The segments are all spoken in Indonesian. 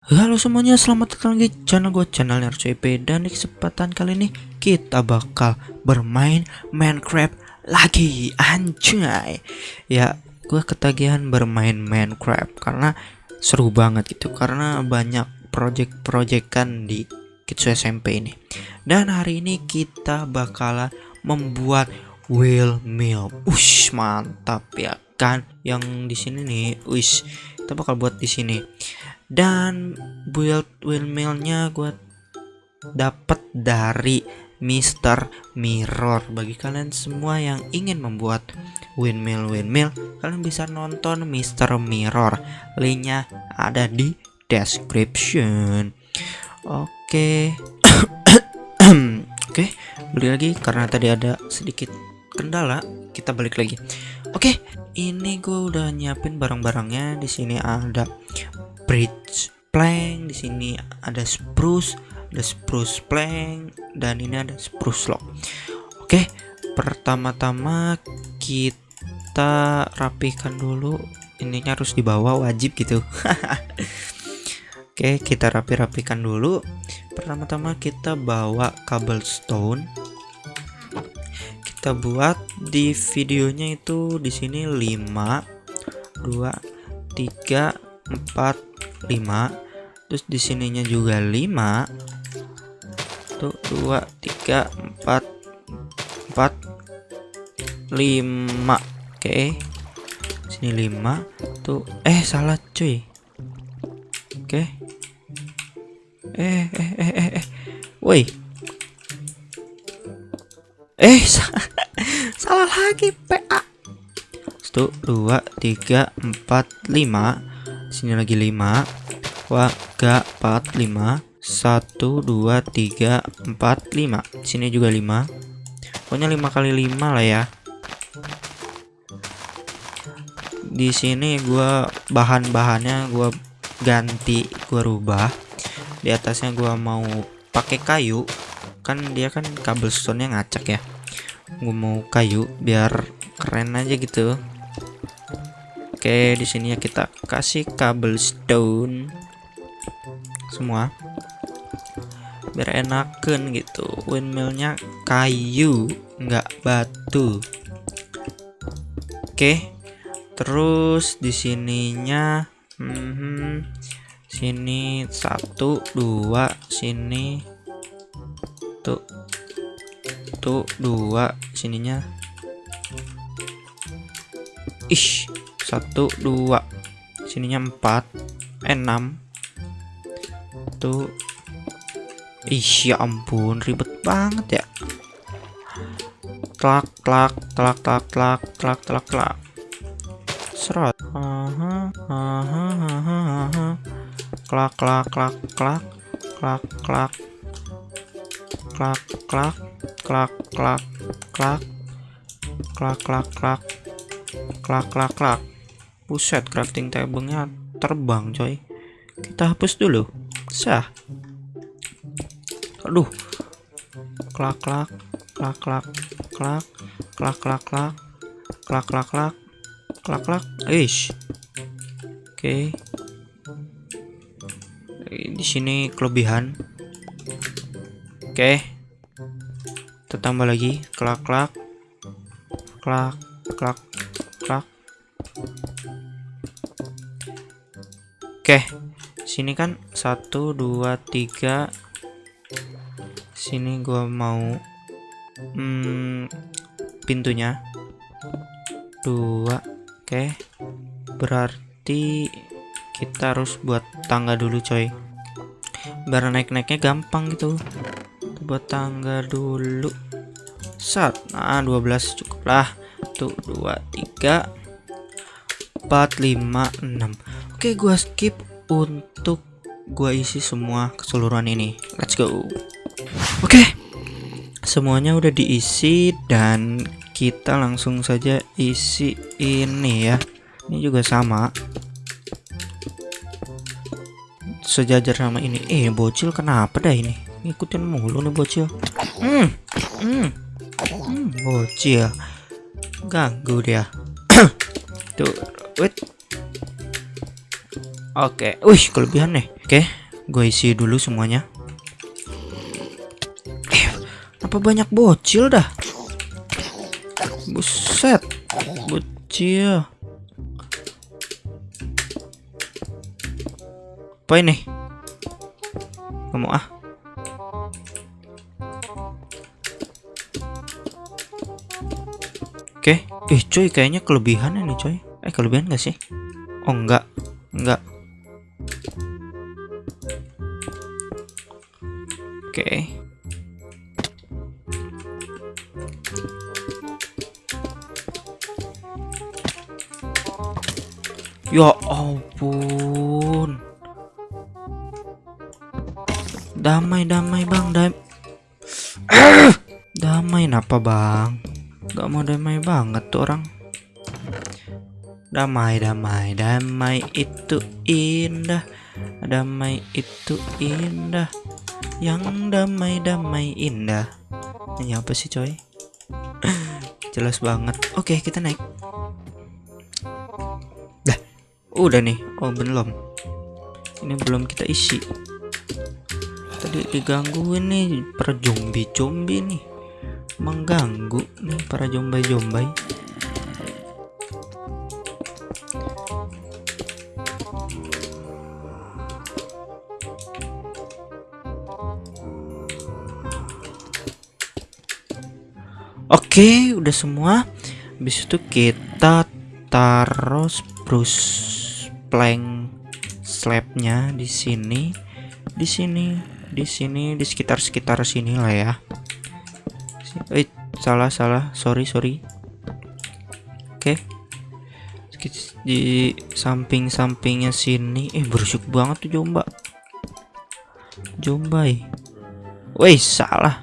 Halo semuanya, selamat datang di channel gue, channel RCP Dan di kesempatan kali ini kita bakal bermain Minecraft lagi Anjay. Ya, gue ketagihan bermain Minecraft Karena seru banget gitu Karena banyak project-projectan di Kitsu SMP ini. Dan hari ini kita bakalan membuat wheel mill. Ush, mantap ya kan? Yang di sini nih, ush Kita bakal buat di sini dan build windmillnya gue dapat dari Mr. Mirror bagi kalian semua yang ingin membuat windmill windmill kalian bisa nonton Mr. Mirror linknya ada di description oke okay. oke okay, beli lagi karena tadi ada sedikit kendala kita balik lagi oke okay, ini gue udah nyiapin barang-barangnya di sini ada bridge plank di sini ada spruce ada spruce plank dan ini ada spruce log oke pertama-tama kita rapikan dulu. Ininya harus dibawa wajib gitu. Oke kita rapi-rapikan dulu. Pertama-tama kita bawa cobblestone. Kita buat di videonya itu di sini 5 2 3 4 5 terus di sininya juga 5 tuh 2 3 4 4 5 oke. Sini 5 tuh eh salah cuy. Oke. Eh eh eh eh eh. Woi. Eh salah lagi PA satu dua tiga empat lima sini lagi 5 waga 4 5 1 2 3 4 5 sini juga 5 pokoknya 5 kali 5 lah ya. Di sini gua bahan-bahannya gua ganti gua rubah. Di atasnya gua mau pakai kayu. Kan dia kan cobblestone nya ngacak ya. Gua mau kayu biar keren aja gitu Oke, di sini ya kita kasih kabel stone semua. Biar enakan gitu. Windmillnya kayu, nggak batu. Oke. Terus di sininya hmm, sini satu dua sini tuh tuh dua sininya ish satu dua. Sininya empat. Eh, enam. Tuh ih ya ampun ribet banget ya. Klak klak klak klak klak klak klak klak serot. Aha aha aha aha. Klak klak klak klak. Klak klak. Klak klak klak klak klak. Klak klak klak. Klak klak klak Buset, crafting table-nya terbang, coy. Kita hapus dulu. Sah. Aduh. Klak klak, klak klak, klak, klak klak klak, klak klak klak, klak klak. Ish. Oke. Okay. Di sini kelebihan. Oke. Okay. Tambah lagi. Klak. Klak klak klak. Oke, sini kan satu dua tiga. Sini gua mau hmm, pintunya dua. Oke, berarti kita harus buat tangga dulu, coy. Biar naik-naiknya gampang gitu. Buat tangga dulu. Sat, nah 12 cukup lah. Tuh dua tiga 4 5 6 Oke gua skip untuk gua isi semua keseluruhan ini. Let's go. Oke semuanya udah diisi dan kita langsung saja isi ini ya. Ini juga sama. Sejajar sama ini. Eh bocil kenapa dah ini? Ngikutin mulu nih bocil. Hmm hmm, hmm bocil. Ganggu dia. Tuh Wait. Oke, okay. wih kelebihan nih. Oke, gue isi dulu semuanya. Eh, apa banyak bocil dah? Buset, bocil. Apa ini? Kamu ah? Oke, eh coy kayaknya kelebihan ini coy. Eh kelebihan gak sih? Oh enggak, enggak. Ya ampun. Damai damai bang, damai. damai apa bang? Gak mau damai banget tuh orang. Damai damai damai itu indah. Damai itu indah. Yang damai damai indah. Ini apa sih coy? Jelas banget. Oke kita naik. Dah, udah nih. Oh belum. Ini belum kita isi tadi digangguin nih para zombie-zombie nih mengganggu nih para jombai-jombai Oke, udah semua. Habis itu kita taruh spruce plank slabnya di sini, di sini, di sini, di sekitar-sekitar sini lah ya. Eh, salah salah, sorry sorry. Oke. Di samping-sampingnya sini, eh berisik banget tuh jomba. Jombai. Woi, salah.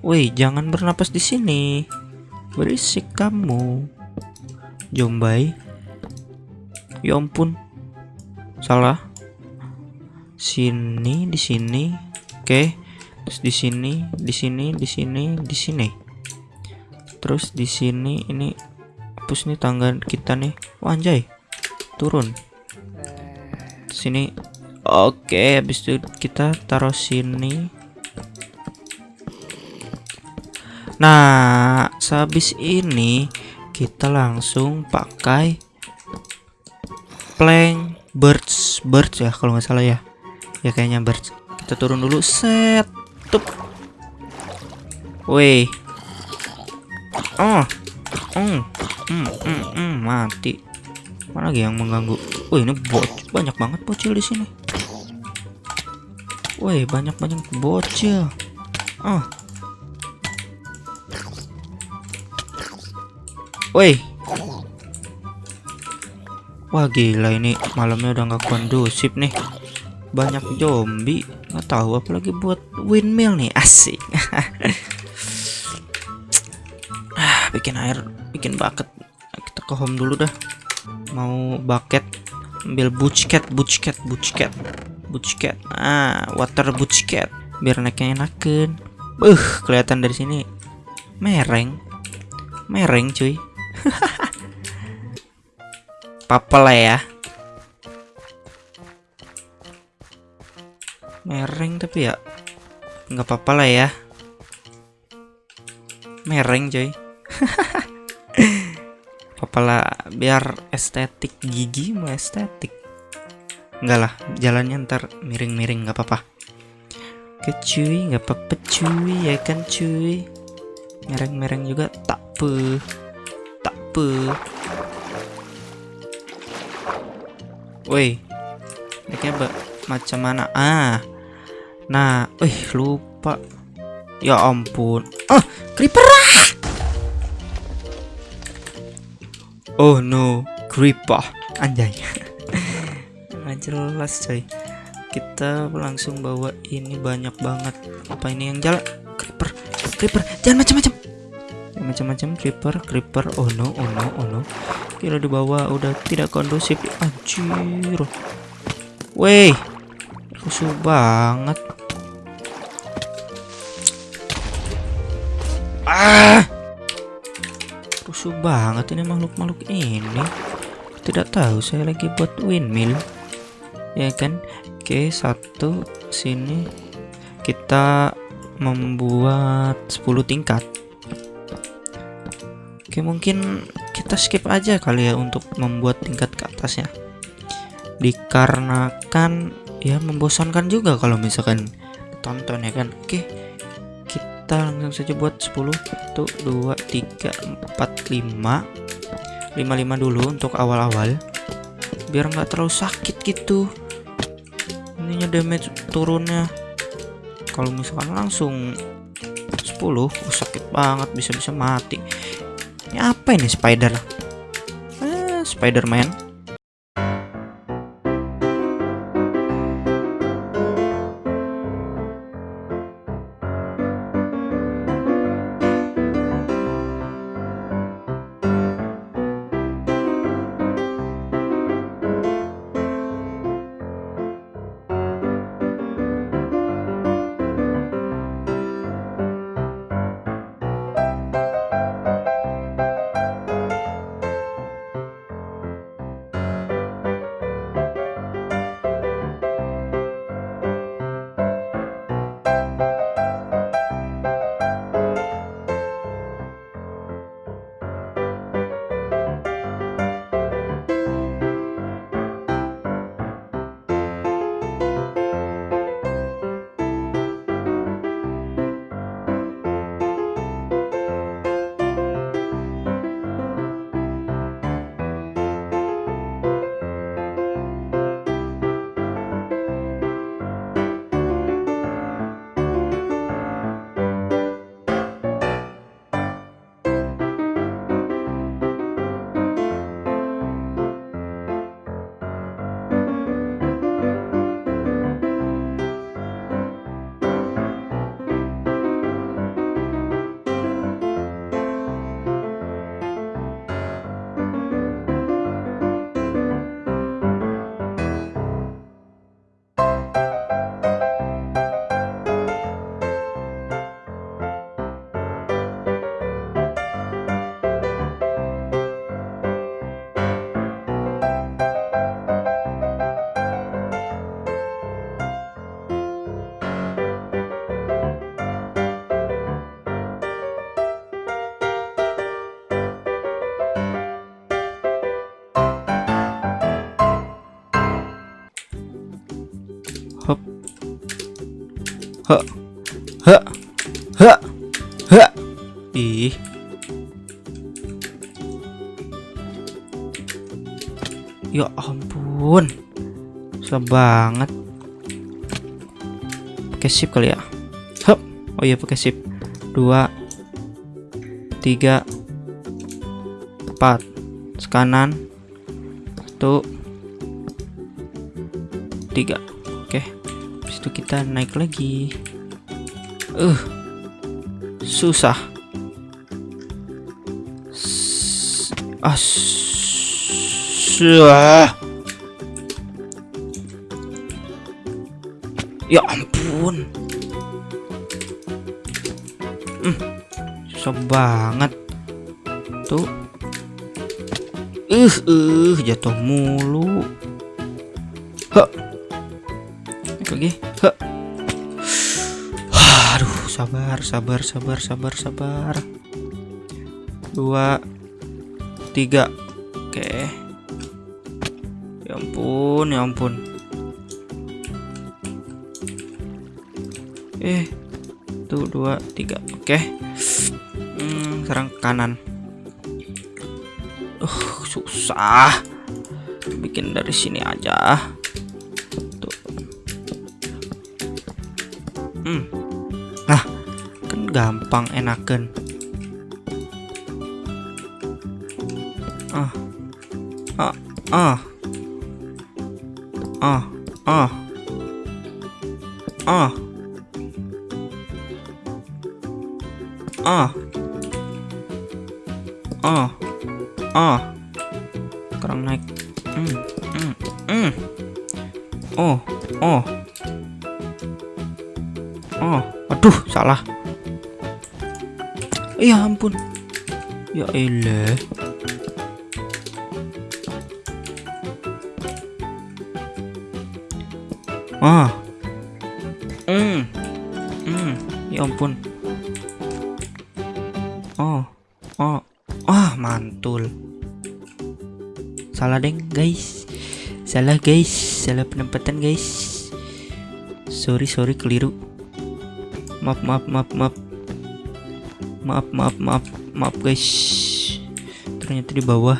Woi, jangan bernapas di sini. Berisik kamu. Jombai. Ya ampun. Salah. Sini, di sini. Oke. Terus di sini, di sini, di sini, di sini. Terus di sini ini hapus nih tangga kita nih. Wah, anjay. Turun. Sini. Oke, habis itu kita taruh sini. Nah, sehabis ini kita langsung pakai plank birds birds ya kalau nggak salah ya. Ya kayaknya birds. Kita turun dulu set. Tup. Woi. Oh. Hmm. Hmm, hmm, hmm, mati. Mana lagi yang mengganggu? Wih, ini bot banyak banget bocil di sini. Woi, banyak-banyak bocil. Oh. Woi. Wah gila ini malamnya udah nggak kondusif nih. Banyak zombie. Nggak tahu apalagi buat windmill nih asik. ah, bikin air, bikin bucket. Kita ke home dulu dah. Mau bucket, ambil bucket, bucket, bucket, bucket. Ah, water bucket. Biar naiknya enakan. Uh, kelihatan dari sini mereng, mereng cuy. Papa lah ya. Mereng tapi ya nggak apa-apa lah ya. Mereng coy. Papa lah biar estetik gigi mau estetik. Enggak lah, jalannya ntar miring-miring nggak apa-apa. Oke cuy, nggak apa-apa cuy ya kan cuy. Mereng-mereng juga tak pe tak pe. Woi, naiknya macam mana? Ah, nah, eh lupa. Ya ampun. Ah, creeper. Oh no, creeper. Anjay. Nggak jelas coy. Kita langsung bawa ini banyak banget. Apa ini yang jalan? Creeper, creeper. Jangan macam-macam. Macam-macam creeper, creeper. Oh no, oh no, oh no. Kira di bawah udah tidak kondusif. Anjir. Weh. Rusuh banget. Ah. Rusuh banget ini makhluk-makhluk ini. Tidak tahu saya lagi buat windmill. Ya kan? Oke, satu sini kita membuat 10 tingkat. Oke, mungkin kita skip aja kali ya untuk membuat tingkat ke atasnya. Dikarenakan ya membosankan juga kalau misalkan tonton ya kan. Oke. Kita langsung saja buat 10 1 2 3 4 5 55 dulu untuk awal-awal biar nggak terlalu sakit gitu ininya damage turunnya kalau misalkan langsung 10 oh, sakit banget bisa-bisa mati ini apa ini spider? Eh, Spiderman Hah. Hah. Hah. Ih. Ya ampun. Susah banget. Pakai sip kali ya. Hup. Oh iya pakai sip. Dua. Tiga. Empat. Sekanan. Satu. Tiga. Oke. Okay itu kita naik lagi. Uh susah. Ah susah ya ampun. Hmm, susah banget. Tuh. Uh uh jatuh mulu. Huh lagi. aduh sabar sabar sabar sabar sabar. Dua tiga. Oke. Ya ampun ya ampun. Eh tuh dua tiga. Oke. Hmm, serang kanan. Uh susah. Bikin dari sini aja. Hmm. Gampang enakan. Ah. Ah ah. Ah ah. Ah. Ah. Ah. Ah. Sekarang naik. Hmm hmm hmm. Oh oh. Oh, aduh, salah. Ya ampun. Ya elah. ah. Hmm. Hmm. Ya ampun. Oh. Oh. Ah mantul. Salah deng guys. Salah guys. Salah penempatan guys. Sorry sorry keliru. Maaf maaf maaf maaf maaf maaf maaf maaf guys. Ternyata di bawah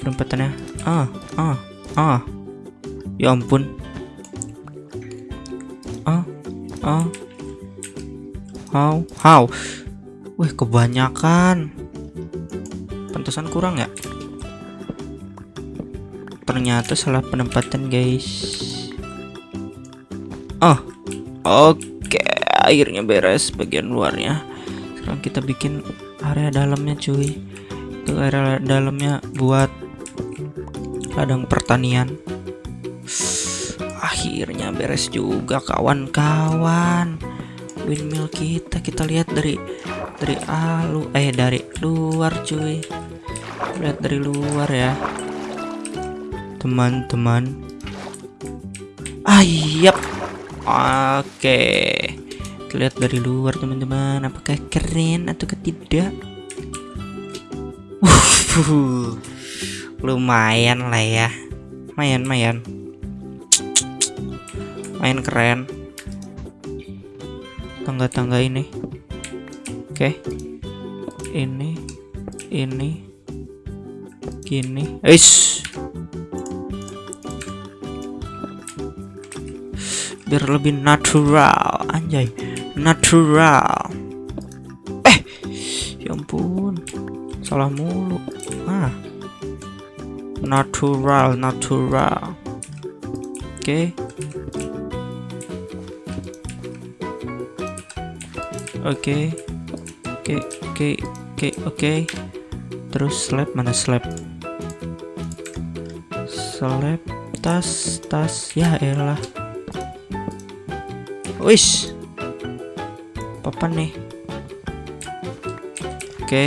penempatannya ah ah ah. Ya ampun. Ah ah. How how? Wih kebanyakan. Pantesan kurang ya? Ternyata salah penempatan guys. Oh oke. Akhirnya beres bagian luarnya kita bikin area dalamnya cuy. Itu area dalamnya buat ladang pertanian. Akhirnya beres juga kawan-kawan. Windmill kita kita lihat dari dari alu eh dari luar cuy. Lihat dari luar ya. Teman-teman. Ayap oke lihat dari luar teman-teman. Apakah keren atau tidak lumayan lah ya. Mayan. Main keren. Tangga-tangga ini. Oke. Ini ini gini. Eish. biar lebih natural anjay natural. Eh ya ampun. Salah mulu. Ah. Natural natural. Oke. Oke. Oke oke oke oke. Terus slab mana slab? Slab tas tas. Ya elah. Wis. Papan nih. Oke.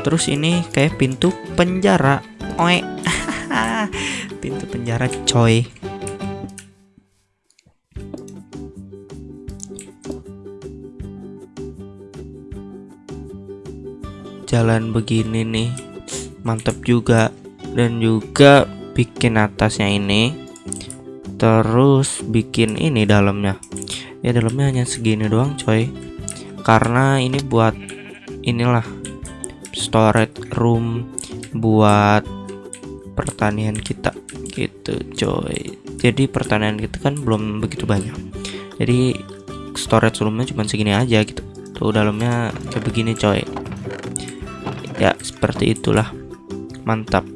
Terus ini kayak pintu penjara. Oe. pintu penjara coy. Jalan begini nih. Mantap juga dan juga bikin atasnya ini terus bikin ini dalamnya ya dalamnya hanya segini doang coy. Karena ini buat inilah storage room buat pertanian kita gitu coy. Jadi pertanian kita kan belum begitu banyak. Jadi storage roomnya cuma segini aja gitu. Tuh dalamnya kayak begini coy. Ya seperti itulah. Mantap